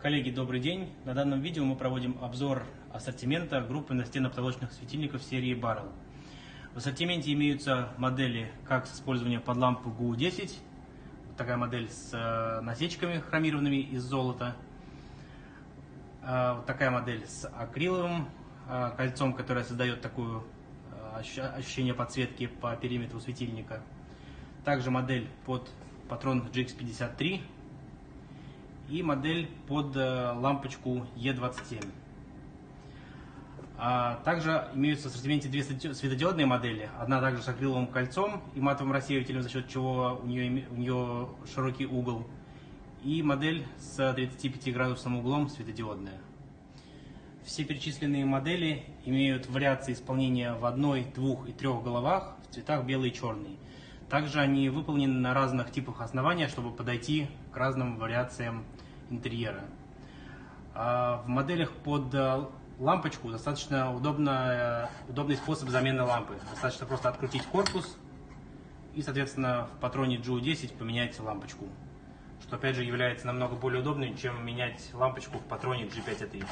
Коллеги, добрый день! На данном видео мы проводим обзор ассортимента группы настенно-потолочных светильников серии Barrel. В ассортименте имеются модели как с использованием под лампу GU10, такая модель с э, насечками хромированными из золота, вот такая модель с акриловым э, кольцом, которое создает такое э, ощущение подсветки по периметру светильника. Также модель под патрон GX53 и модель под э, лампочку E27. А также имеются в ассортименте две светодиодные модели. Одна также с акриловым кольцом и матовым рассеивателем, за счет чего у нее, у нее широкий угол. И модель с 35 градусным углом светодиодная. Все перечисленные модели имеют вариации исполнения в одной, двух и трех головах в цветах белый и черный. Также они выполнены на разных типах основания, чтобы подойти к разным вариациям интерьера. А в моделях под э, лампочку достаточно удобно, э, удобный способ замены лампы. Достаточно просто открутить корпус и, соответственно, в патроне GU10 поменять лампочку. Что, опять же, является намного более удобным, чем менять лампочку в патроне G5ATX.